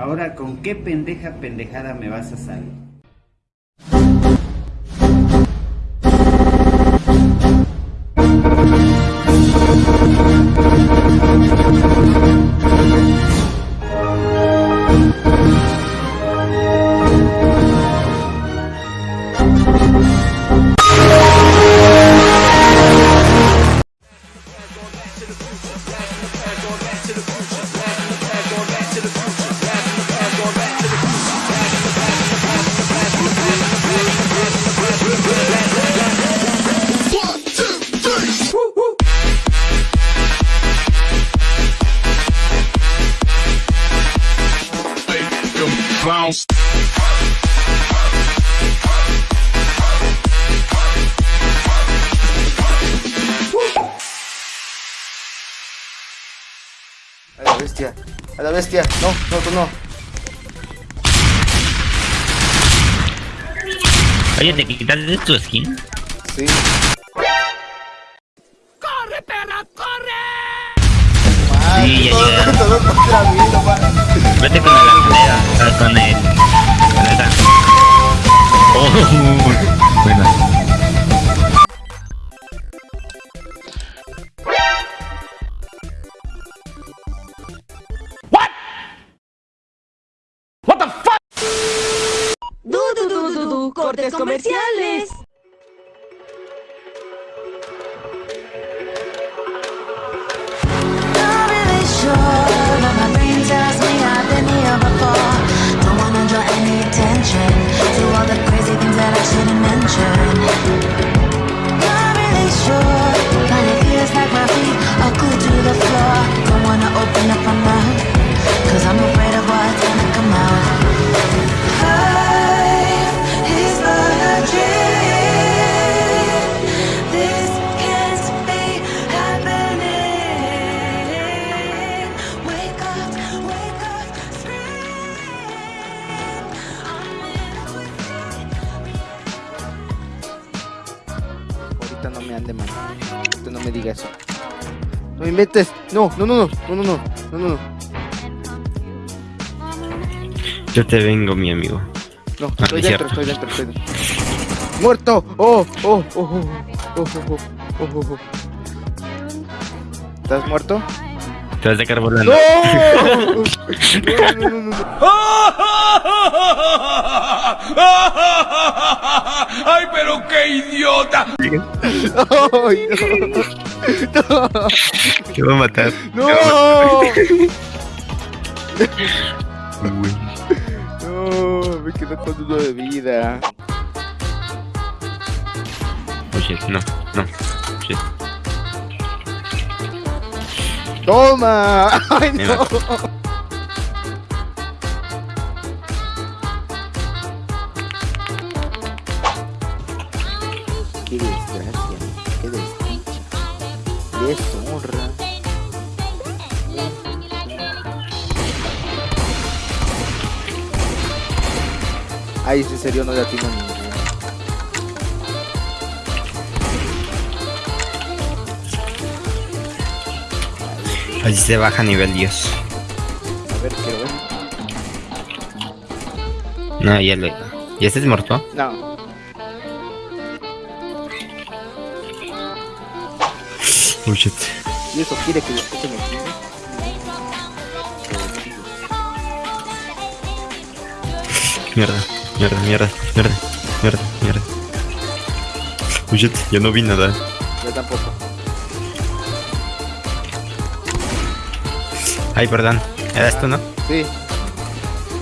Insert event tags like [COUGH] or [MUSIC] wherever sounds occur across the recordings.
Ahora, ¿con qué pendeja pendejada me vas a salir? A la bestia. A la bestia. No, no, tú no. Oye, ¿te quitaste tu skin? Sí. Sí, llega. Todo contra mí, con oh, What? The fuck? Du, du, du, du, du, cortes comerciales. sure. Ahorita no me ande mal. Ahorita no me diga eso. No me inventes. No, no, no, no, no, no, no, no, no, no. Yo te vengo, mi amigo. No, Ah, estoy es dentro, estoy dentro, estoy dentro. ¡Muerto! ¡Oh! ¡Oh! ¡Oh! ¡Oh! ¡Oh! ¡Oh! ¡Oh! ¡Oh! ¡Oh! ¿Estás muerto? Te vas a sacar volando. [LAUGHS] [LAUGHS] ¡No! No, no, no, no, no. [LAUGHS] [LAUGHS] ¡Ay, pero qué idiota! [LAUGHS] Te voy a matar. ¡No! ¡No! Me quedé con uno de vida. Oh shit, no, no. Shit. ¡Toma! [LAUGHS] ¡Ay, Me no! ¡Deshonra! Ay, en serio no le atino ninguno. Así se baja nivel Dios. A ver, quiero ver. No, ya lo... ¿Ya estás muerto? No. Oh shit. ¿Y eso quiere que lo escuchen aquí? Mierda, mierda, mierda, mierda, mierda, mierda. Oh shit, yo no vi nada. Yo tampoco. Ay, perdón. ¿Eras tú, no? Sí.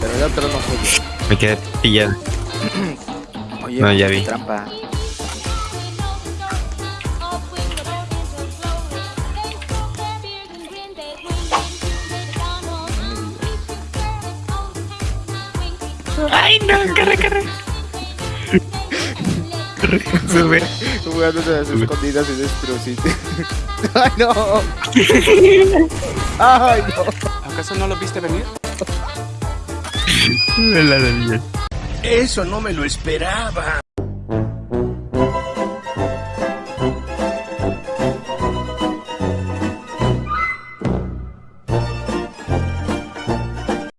Pero el otro no fue yo. Me quedé pillado. [CLEARS THROAT] Oye, No, ya vi. trampa. Ay, no, corre, corre. Corre, sube. Jugando de las escondidas y destruciste. [LAUGHS] ¡Ay, no! ¡Ay, no! ¿Acaso no lo viste venir? [LAUGHS] La de Eso no me lo esperaba.